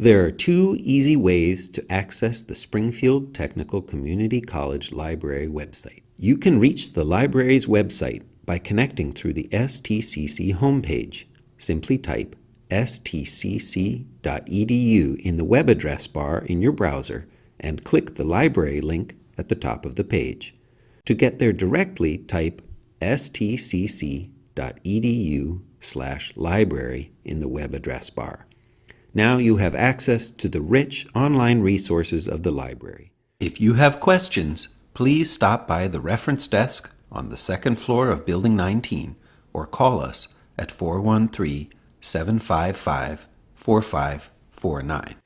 There are two easy ways to access the Springfield Technical Community College Library website. You can reach the library's website by connecting through the STCC homepage. Simply type stcc.edu in the web address bar in your browser and click the library link at the top of the page. To get there directly, type stcc.edu slash library in the web address bar. Now you have access to the rich online resources of the library. If you have questions, please stop by the reference desk on the second floor of Building 19 or call us at 413 755 4549.